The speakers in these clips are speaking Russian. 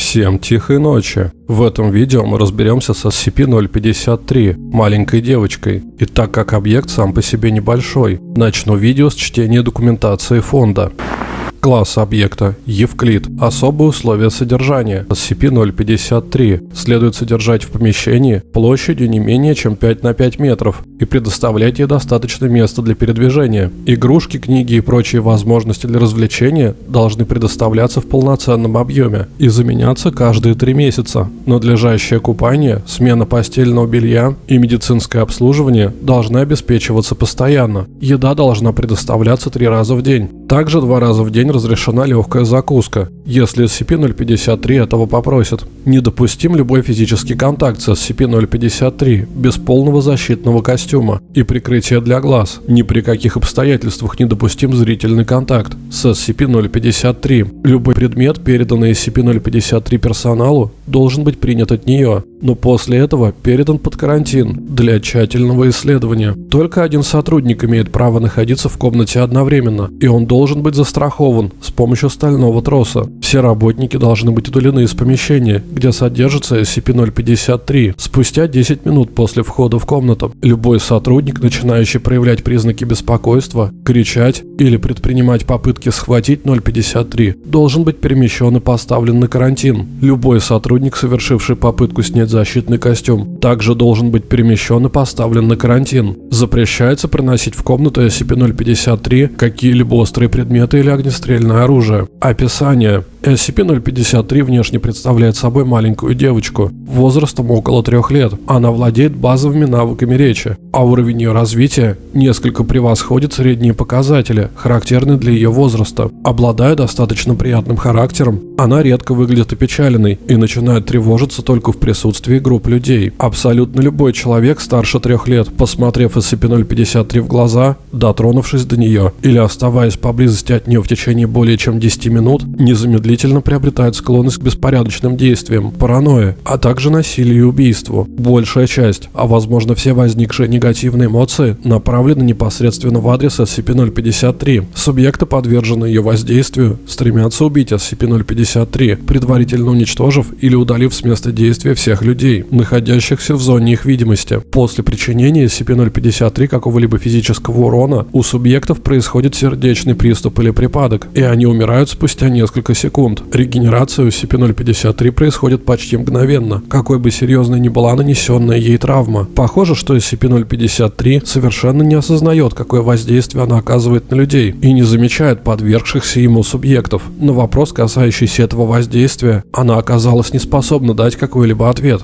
Всем тихой ночи. В этом видео мы разберемся с SCP-053, маленькой девочкой. И так как объект сам по себе небольшой, начну видео с чтения документации фонда. Класс объекта – Евклид. Особые условия содержания. SCP-053 следует содержать в помещении площадью не менее чем 5 на 5 метров и предоставлять ей достаточно места для передвижения. Игрушки, книги и прочие возможности для развлечения должны предоставляться в полноценном объеме и заменяться каждые 3 месяца. Надлежащее купание, смена постельного белья и медицинское обслуживание должны обеспечиваться постоянно. Еда должна предоставляться 3 раза в день. Также два раза в день разрешена легкая закуска, если SCP-053 этого попросят. Недопустим любой физический контакт с SCP-053 без полного защитного костюма и прикрытия для глаз. Ни при каких обстоятельствах недопустим зрительный контакт с SCP-053. Любой предмет, переданный SCP-053 персоналу, должен быть принят от нее, но после этого передан под карантин для тщательного исследования. Только один сотрудник имеет право находиться в комнате одновременно, и он должен быть застрахован с помощью стального троса. Все работники должны быть удалены из помещения, где содержится SCP-053 спустя 10 минут после входа в комнату. Любой сотрудник, начинающий проявлять признаки беспокойства, кричать или предпринимать попытки схватить 053, должен быть перемещен и поставлен на карантин. Любой сотрудник, совершивший попытку снять защитный костюм, также должен быть перемещен и поставлен на карантин. Запрещается приносить в комнату SCP-053 какие-либо острые предметы или огнестрельное оружие. Описание. SCP-053 внешне представляет собой маленькую девочку, возрастом около трех лет. Она владеет базовыми навыками речи, а уровень ее развития несколько превосходит средние показатели, характерные для ее возраста. Обладая достаточно приятным характером, она редко выглядит опечаленной и начинает тревожиться только в присутствии групп людей. Абсолютно любой человек старше трех лет, посмотрев SCP-053 в глаза, дотронувшись до нее или оставаясь поблизости от нее в течение более чем 10 минут, незамедлительно длительно приобретают склонность к беспорядочным действиям, паранойе, а также насилию и убийству. Большая часть, а возможно все возникшие негативные эмоции, направлены непосредственно в адрес SCP-053. Субъекты, подверженные ее воздействию, стремятся убить SCP-053, предварительно уничтожив или удалив с места действия всех людей, находящихся в зоне их видимости. После причинения SCP-053 какого-либо физического урона у субъектов происходит сердечный приступ или припадок, и они умирают спустя несколько секунд секунд. Регенерация у SCP-053 происходит почти мгновенно, какой бы серьезной ни была нанесенная ей травма. Похоже, что SCP-053 совершенно не осознает, какое воздействие она оказывает на людей и не замечает подвергшихся ему субъектов. На вопрос, касающийся этого воздействия, она оказалась не способна дать какой-либо ответ.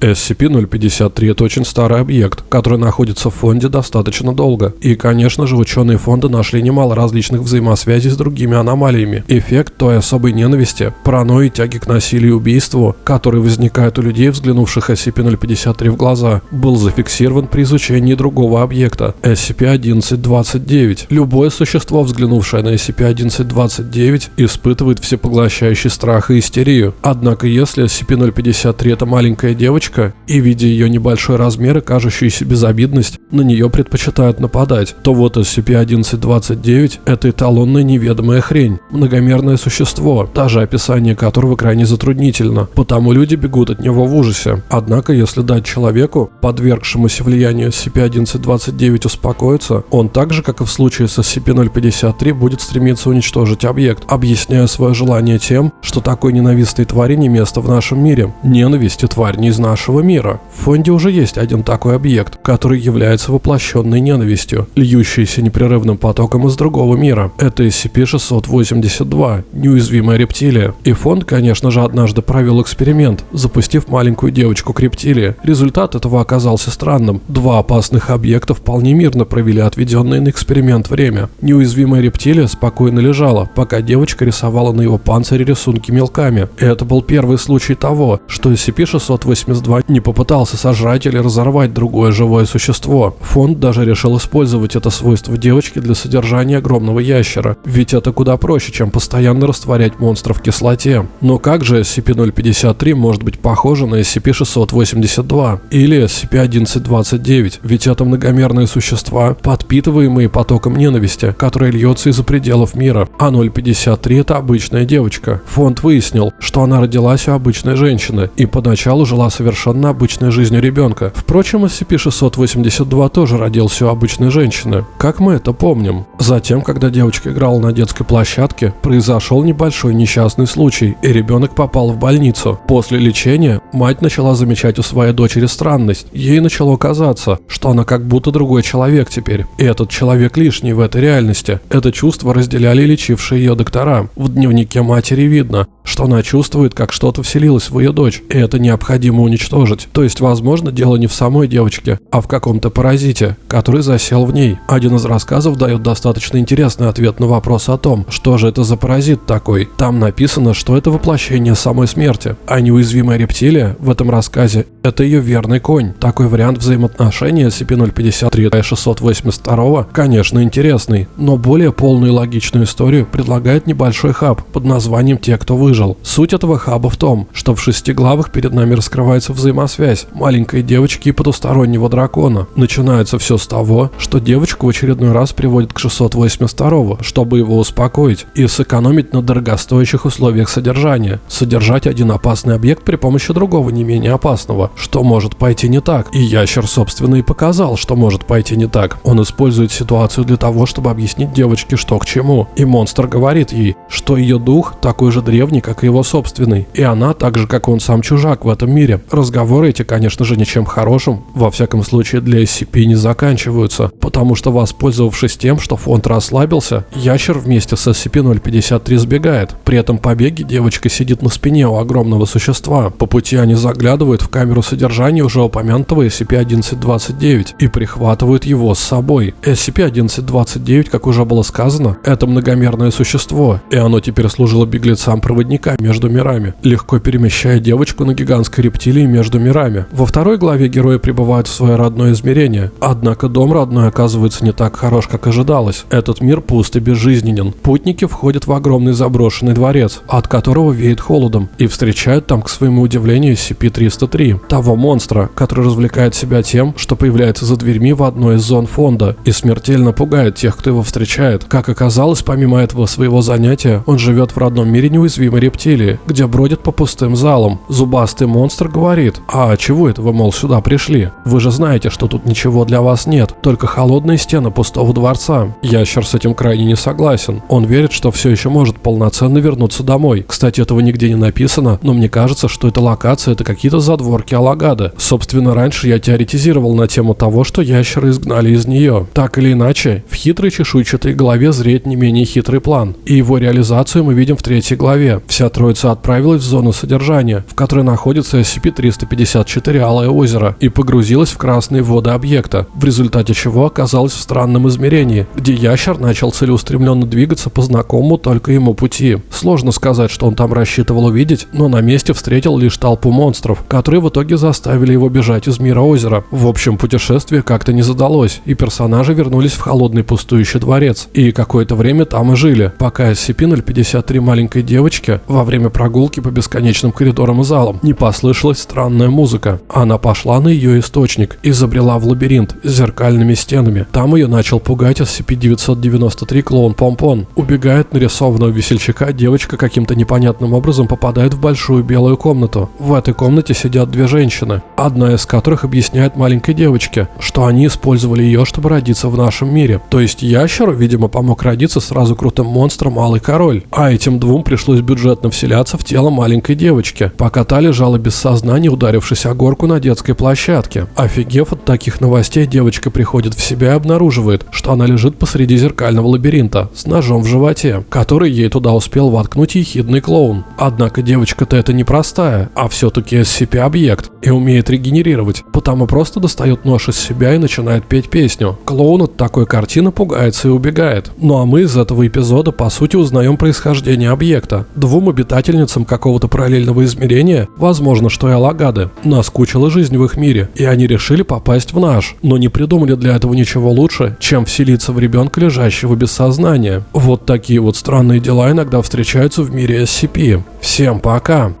SCP-053 – это очень старый объект, который находится в фонде достаточно долго. И, конечно же, ученые фонда нашли немало различных взаимосвязей с другими аномалиями. Эффект той особой ненависти, паранойи, тяги к насилию и убийству, который возникает у людей, взглянувших SCP-053 в глаза, был зафиксирован при изучении другого объекта – SCP-1129. Любое существо, взглянувшее на SCP-1129, испытывает всепоглощающий страх и истерию. Однако, если SCP-053 – это маленькая девочка, девочка, и видя ее небольшой размер и кажущуюся безобидность, на нее предпочитают нападать, то вот SCP-1129 – это эталонная неведомая хрень, многомерное существо, даже описание которого крайне затруднительно, потому люди бегут от него в ужасе. Однако, если дать человеку, подвергшемуся влиянию SCP-1129 успокоиться, он так же, как и в случае с SCP-053, будет стремиться уничтожить объект, объясняя свое желание тем, что такой ненавистной твари не место в нашем мире. Ненависть и тварь не из нашего мира. В фонде уже есть один такой объект, который является воплощенной ненавистью, льющейся непрерывным потоком из другого мира. Это SCP-682, неуязвимая рептилия. И фонд, конечно же, однажды провел эксперимент, запустив маленькую девочку к рептилии. Результат этого оказался странным. Два опасных объекта вполне мирно провели отведенное на эксперимент время. Неуязвимая рептилия спокойно лежала, пока девочка рисовала на его панцире рисунки мелками. Это был первый случай того, что SCP-682 SCP-2 не попытался сожрать или разорвать другое живое существо. Фонд даже решил использовать это свойство девочки для содержания огромного ящера, ведь это куда проще, чем постоянно растворять монстров в кислоте. Но как же SCP-053 может быть похоже на SCP-682 или SCP-1129, ведь это многомерные существа, подпитываемые потоком ненависти, который льется из-за пределов мира, а 053 это обычная девочка. Фонд выяснил, что она родилась у обычной женщины и поначалу жила совершенно обычной жизнью ребенка. Впрочем, SCP-682 тоже родился у обычной женщины, как мы это помним. Затем, когда девочка играла на детской площадке, произошел небольшой несчастный случай, и ребенок попал в больницу. После лечения мать начала замечать у своей дочери странность. Ей начало казаться, что она как будто другой человек теперь, и этот человек лишний в этой реальности. Это чувство разделяли лечившие ее доктора. В дневнике матери видно, что она чувствует, как что-то вселилось в ее дочь, и это необходимо уничтожить. То есть, возможно, дело не в самой девочке, а в каком-то паразите, который засел в ней. Один из рассказов дает достаточно интересный ответ на вопрос о том, что же это за паразит такой. Там написано, что это воплощение самой смерти, а неуязвимая рептилия в этом рассказе – это ее верный конь. Такой вариант взаимоотношения SCP-053 682, конечно, интересный, но более полную и логичную историю предлагает небольшой хаб под названием «Те, кто выжил». Суть этого хаба в том, что в шести главах перед нами раскрывается взаимосвязь маленькой девочки и потустороннего дракона. Начинается все с того, что девочку в очередной раз приводят к 682 чтобы его успокоить и сэкономить на дорогостоящих условиях содержания. Содержать один опасный объект при помощи другого не менее опасного, что может пойти не так. И ящер, собственно, и показал, что может пойти не так. Он использует ситуацию для того, чтобы объяснить девочке, что к чему. И монстр говорит ей, что ее дух такой же древний, как и его собственный. И она, так же как он сам чужак в этом мире. Разговоры эти, конечно же, ничем хорошим, во всяком случае для SCP не заканчиваются, потому что воспользовавшись тем, что фонд расслабился, ящер вместе с SCP-053 сбегает. При этом побеге девочка сидит на спине у огромного существа. По пути они заглядывают в камеру содержания уже упомянутого SCP-1129 и прихватывают его с собой. SCP-1129, как уже было сказано, это многомерное существо, и оно теперь служило беглецам-проводникам проводника между мирами, легко перемещая девочку на гигантской рептилии между мирами. Во второй главе герои прибывают в свое родное измерение, однако дом родной оказывается не так хорош, как ожидалось. Этот мир пуст и безжизненен. Путники входят в огромный заброшенный дворец, от которого веет холодом, и встречают там, к своему удивлению, SCP-303, того монстра, который развлекает себя тем, что появляется за дверьми в одной из зон фонда и смертельно пугает тех, кто его встречает. Как оказалось, помимо этого своего занятия, он живет в родном мире неуязвимой рептилии, где бродит по пустым залам. Зубастый монстр говорит, а чего это вы, мол, сюда пришли? Вы же знаете, что тут ничего для вас нет, только холодные стены пустого дворца. Ящер с этим крайне не согласен. Он верит, что все еще может полноценно вернуться домой. Кстати, этого нигде не написано, но мне кажется, что эта локация это какие-то задворки Алагады. Собственно, раньше я теоретизировал на тему того, что ящеры изгнали из нее. Так или иначе, в хитрой чешуйчатой голове зреет не менее хитрый план. И его реализацию мы видим в третьей главе. Вся троица отправилась в зону содержания, в которой находится SCP-354 Алое озеро, и погрузилась в красные воды объекта, в результате чего оказалась в странном измерении, где ящер начал целеустремленно двигаться по знакомому только ему пути. Сложно сказать, что он там рассчитывал увидеть, но на месте встретил лишь толпу монстров, которые в итоге заставили его бежать из мира озера. В общем, путешествие как-то не задалось, и персонажи вернулись в холодный пустующий дворец, и какое-то время там и жили, пока SCP-053 маленькой девочки во время прогулки по бесконечным коридорам и залам не послышалась странная музыка. Она пошла на ее источник и забрела в лабиринт с зеркальными стенами. Там ее начал пугать SCP-993 клоун Помпон. Убегает нарисованного весельчака, девочка каким-то непонятным образом попадает в большую белую комнату. В этой комнате сидят две женщины, одна из которых объясняет маленькой девочке, что они использовали ее, чтобы родиться в нашем мире. То есть ящеру, видимо, помог родиться сразу крутым монстром Малый Король, а этим двум пришлось бюджет бесплатно вселяться в тело маленькой девочки, пока та лежала без сознания, ударившись о горку на детской площадке. Офигев от таких новостей, девочка приходит в себя и обнаруживает, что она лежит посреди зеркального лабиринта с ножом в животе, который ей туда успел воткнуть ехидный клоун. Однако девочка-то это не простая, а все-таки SCP-объект и умеет регенерировать, потому просто достает нож из себя и начинает петь песню. Клоун от такой картины пугается и убегает. Ну а мы из этого эпизода по сути узнаем происхождение объекта. Двум обитательницам какого-то параллельного измерения, возможно, что и Алагады, наскучила жизнь в их мире, и они решили попасть в наш, но не придумали для этого ничего лучше, чем вселиться в ребенка, лежащего без сознания. Вот такие вот странные дела иногда встречаются в мире SCP. Всем пока!